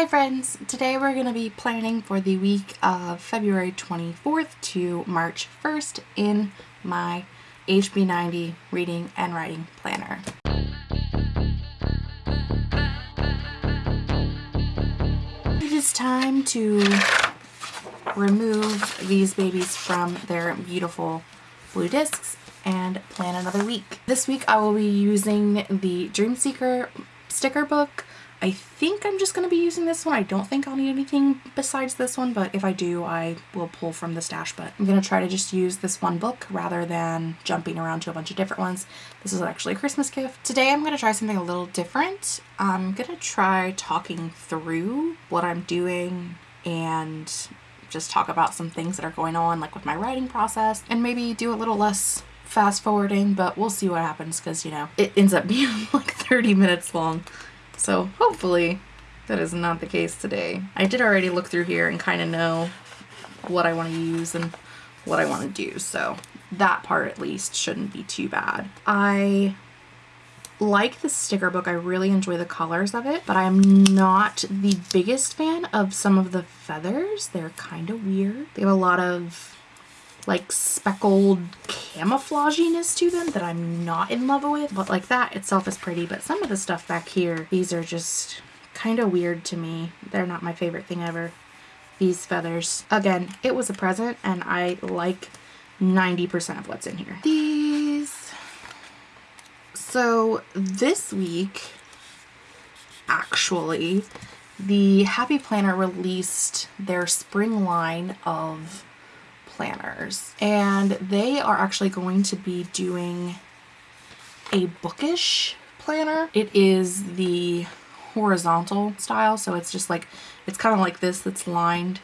Hi friends! Today we're going to be planning for the week of February 24th to March 1st in my HB90 reading and writing planner. It is time to remove these babies from their beautiful blue discs and plan another week. This week I will be using the Dream Seeker sticker book I think I'm just going to be using this one. I don't think I'll need anything besides this one, but if I do, I will pull from the stash. But I'm going to try to just use this one book rather than jumping around to a bunch of different ones. This is actually a Christmas gift. Today I'm going to try something a little different. I'm going to try talking through what I'm doing and just talk about some things that are going on like with my writing process and maybe do a little less fast forwarding but we'll see what happens because you know it ends up being like 30 minutes long so hopefully that is not the case today. I did already look through here and kind of know what I want to use and what I want to do. So that part at least shouldn't be too bad. I like the sticker book. I really enjoy the colors of it, but I'm not the biggest fan of some of the feathers. They're kind of weird. They have a lot of like speckled camouflaginess to them that I'm not in love with. But like that itself is pretty. But some of the stuff back here, these are just kind of weird to me. They're not my favorite thing ever. These feathers. Again, it was a present and I like 90% of what's in here. These. So this week, actually, the Happy Planner released their spring line of planners. And they are actually going to be doing a bookish planner. It is the horizontal style so it's just like it's kind of like this that's lined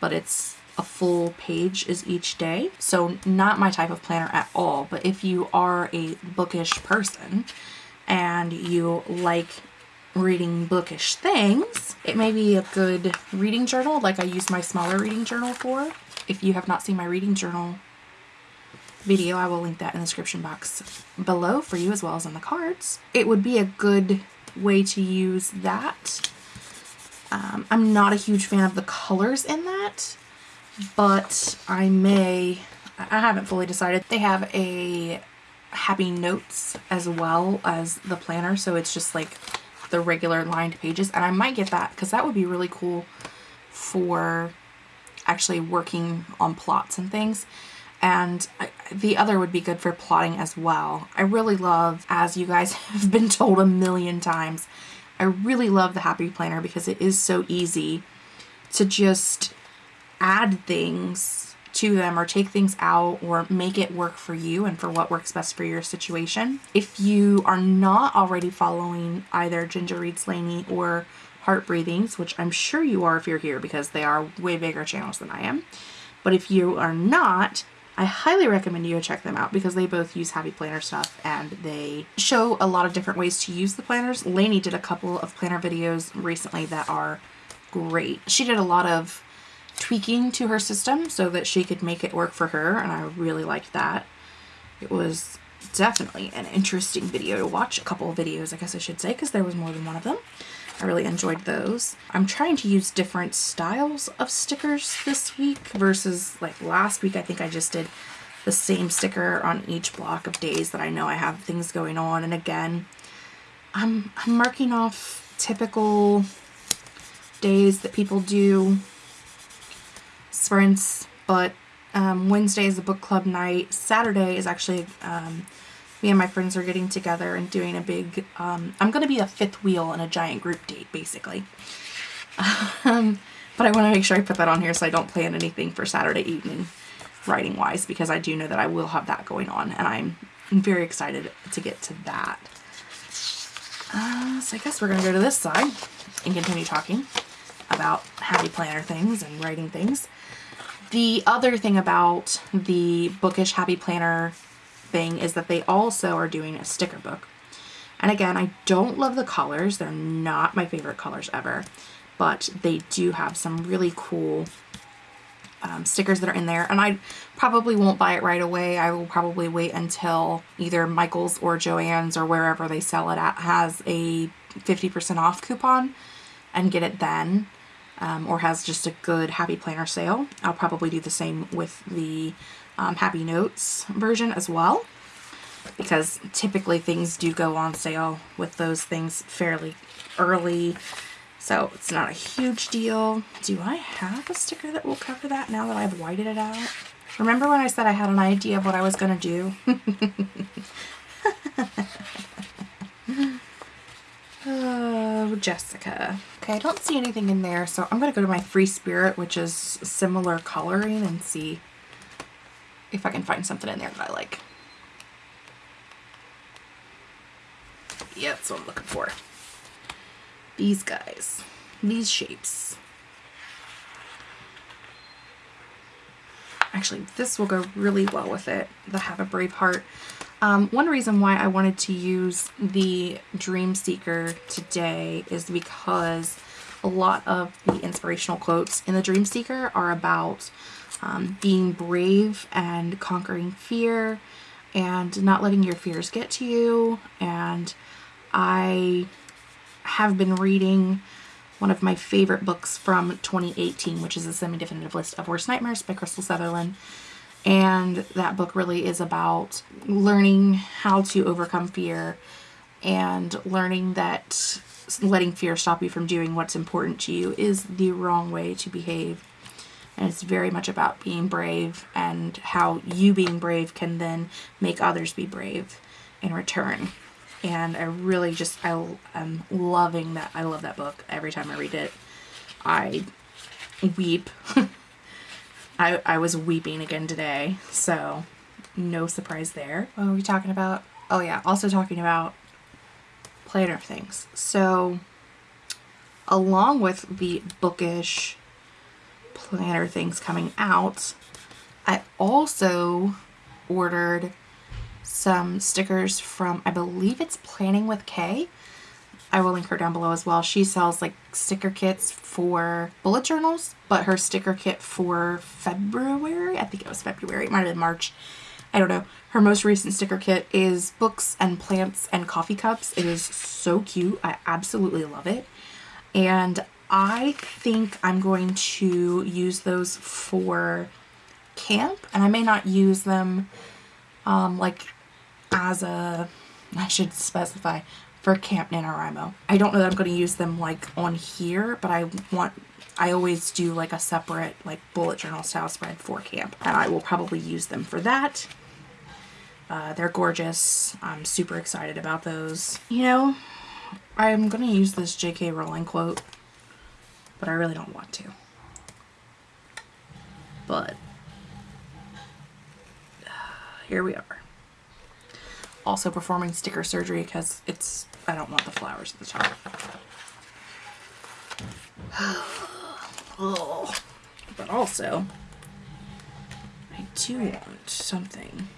but it's a full page is each day. So not my type of planner at all but if you are a bookish person and you like reading bookish things it may be a good reading journal like I use my smaller reading journal for if you have not seen my reading journal video, I will link that in the description box below for you as well as in the cards. It would be a good way to use that. Um, I'm not a huge fan of the colors in that, but I may, I haven't fully decided. They have a happy notes as well as the planner, so it's just like the regular lined pages, and I might get that because that would be really cool for actually working on plots and things. And the other would be good for plotting as well. I really love, as you guys have been told a million times, I really love the Happy Planner because it is so easy to just add things to them or take things out or make it work for you and for what works best for your situation. If you are not already following either Ginger Reads Lainey or Heart Breathings, which I'm sure you are if you're here because they are way bigger channels than I am. But if you are not, I highly recommend you check them out because they both use Happy Planner stuff and they show a lot of different ways to use the planners. Lainey did a couple of planner videos recently that are great. She did a lot of tweaking to her system so that she could make it work for her and I really liked that. It was definitely an interesting video to watch. A couple of videos, I guess I should say, because there was more than one of them. I really enjoyed those. I'm trying to use different styles of stickers this week versus like last week I think I just did the same sticker on each block of days that I know I have things going on and again I'm, I'm marking off typical days that people do sprints but um, Wednesday is a book club night. Saturday is actually um, me and my friends are getting together and doing a big, um, I'm going to be a fifth wheel in a giant group date, basically. Um, but I want to make sure I put that on here so I don't plan anything for Saturday evening writing wise because I do know that I will have that going on and I'm very excited to get to that. Uh, so I guess we're going to go to this side and continue talking about happy planner things and writing things. The other thing about the bookish happy planner thing is that they also are doing a sticker book. And again, I don't love the colors. They're not my favorite colors ever. But they do have some really cool um, stickers that are in there. And I probably won't buy it right away. I will probably wait until either Michael's or Joann's or wherever they sell it at has a 50% off coupon and get it then um, or has just a good Happy Planner sale. I'll probably do the same with the um, Happy Notes version as well because typically things do go on sale with those things fairly early. So it's not a huge deal. Do I have a sticker that will cover that now that I've whited it out? Remember when I said I had an idea of what I was going to do? oh, Jessica. Okay, I don't see anything in there, so I'm going to go to my Free Spirit, which is similar coloring, and see if I can find something in there that I like. Yeah, that's what I'm looking for. These guys. These shapes. Actually, this will go really well with it, the Have a Brave Heart. Um, one reason why I wanted to use the Dream Seeker today is because a lot of the inspirational quotes in the Dream Seeker are about um, being brave and conquering fear and not letting your fears get to you. And I have been reading one of my favorite books from 2018, which is a semi-definitive list of worst nightmares by Krystal Sutherland. And that book really is about learning how to overcome fear and learning that letting fear stop you from doing what's important to you is the wrong way to behave. And it's very much about being brave and how you being brave can then make others be brave in return. And I really just, I am loving that. I love that book. Every time I read it, I weep. I, I was weeping again today, so no surprise there. What are we talking about? Oh yeah, also talking about planner things. So along with the bookish planner things coming out, I also ordered some stickers from, I believe it's Planning with Kay. I will link her down below as well. She sells like sticker kits for bullet journals, but her sticker kit for February, I think it was February, it might have been March, I don't know. Her most recent sticker kit is books and plants and coffee cups. It is so cute. I absolutely love it. And I think I'm going to use those for camp and I may not use them um, like as a, I should specify, for Camp NaNoWriMo. I don't know that I'm going to use them like on here, but I want, I always do like a separate like bullet journal style spread for camp and I will probably use them for that. Uh, they're gorgeous. I'm super excited about those. You know, I'm going to use this J.K. Rowling quote but I really don't want to. But here we are. Also performing sticker surgery because it's, I don't want the flowers at the top. oh. But also, I do want something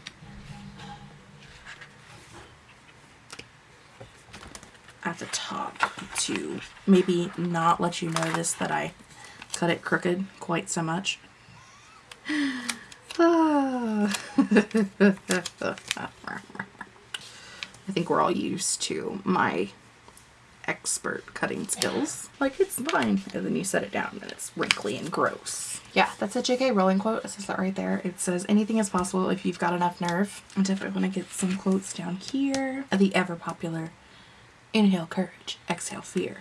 at the top to maybe not let you notice that I cut it crooked quite so much. Ah. I think we're all used to my expert cutting skills. Like, it's fine. And then you set it down and it's wrinkly and gross. Yeah, that's a J.K. Rowling quote. It says that right there. It says, anything is possible if you've got enough nerve. I definitely want to get some quotes down here. The ever popular Inhale courage, exhale fear.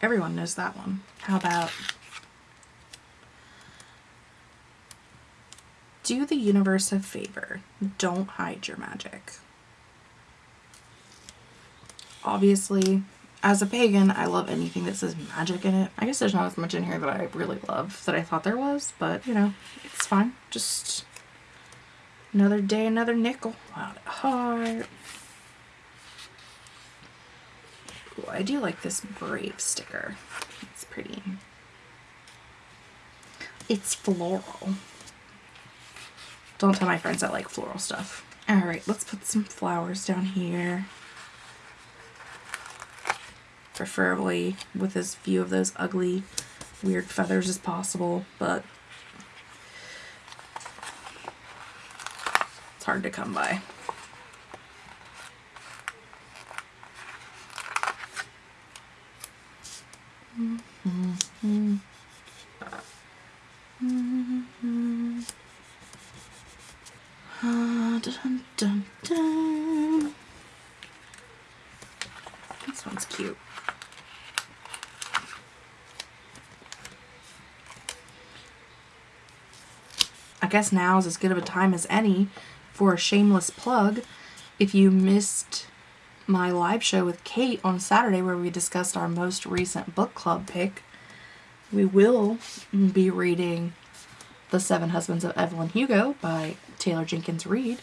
Everyone knows that one. How about do the universe a favor. Don't hide your magic. Obviously, as a pagan, I love anything that says magic in it. I guess there's not as much in here that I really love that I thought there was, but you know, it's fine. Just another day, another nickel. Wow, heart. I do like this Brave sticker. It's pretty. It's floral. Don't tell my friends I like floral stuff. Alright, let's put some flowers down here. Preferably with as few of those ugly, weird feathers as possible, but it's hard to come by. Mm-hmm. Mm-hmm. Uh, dun, dun, dun. This one's cute. I guess now is as good of a time as any for a shameless plug. If you missed my live show with Kate on Saturday where we discussed our most recent book club pick, we will be reading The Seven Husbands of Evelyn Hugo by Taylor Jenkins Reid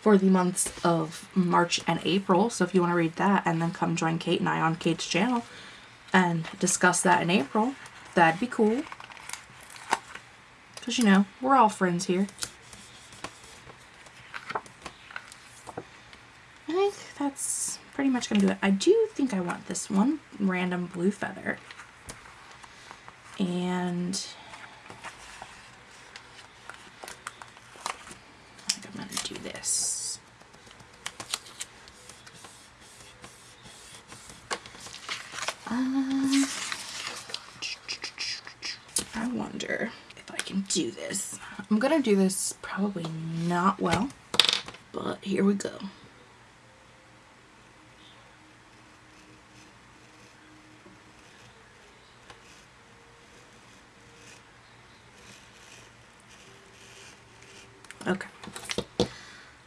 for the months of March and April. So if you want to read that and then come join Kate and I on Kate's channel and discuss that in April, that'd be cool. Because, you know, we're all friends here. I think that's pretty much going to do it. I do think I want this one random blue feather. And I think I'm going to do this. Um, I wonder can do this. I'm going to do this probably not well, but here we go. Okay.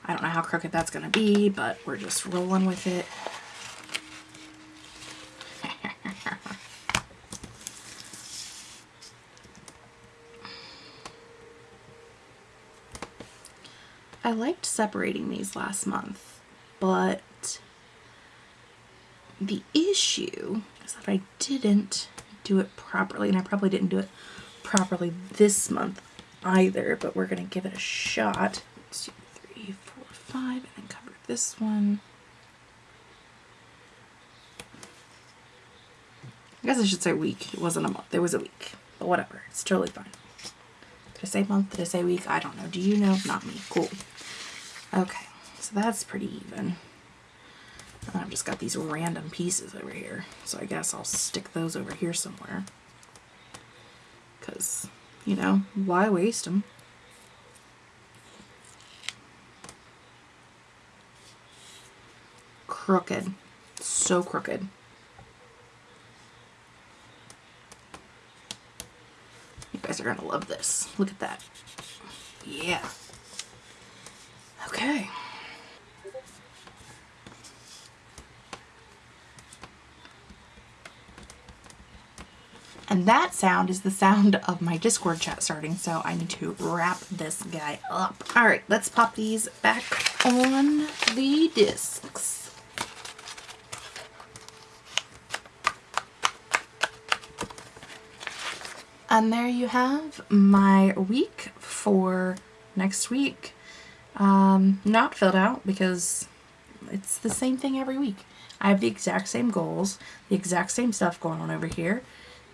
I don't know how crooked that's going to be, but we're just rolling with it. I liked separating these last month, but the issue is that I didn't do it properly, and I probably didn't do it properly this month either, but we're going to give it a shot. Two, three, four, five, and then cover this one. I guess I should say week. It wasn't a month. It was a week. But whatever. It's totally fine. Did I say month? Did I say week? I don't know. Do you know? Not me. Cool. Okay, so that's pretty even. I've just got these random pieces over here, so I guess I'll stick those over here somewhere. Because, you know, why waste them? Crooked. So crooked. You guys are going to love this. Look at that. Yeah. Okay. And that sound is the sound of my Discord chat starting, so I need to wrap this guy up. All right, let's pop these back on the discs. And there you have my week for next week um, not filled out because it's the same thing every week. I have the exact same goals, the exact same stuff going on over here.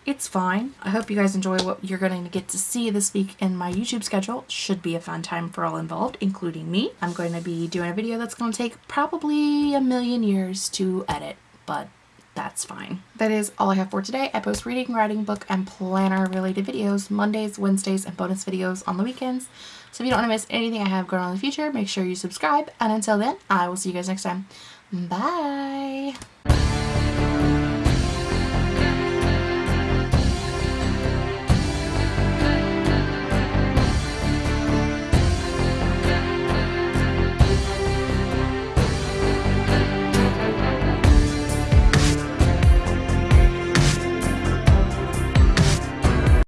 It's fine. I hope you guys enjoy what you're going to get to see this week in my YouTube schedule. Should be a fun time for all involved, including me. I'm going to be doing a video that's going to take probably a million years to edit, but that's fine. That is all I have for today. I post reading, writing, book, and planner related videos Mondays, Wednesdays, and bonus videos on the weekends. So if you don't want to miss anything I have going on in the future, make sure you subscribe. And until then, I will see you guys next time. Bye!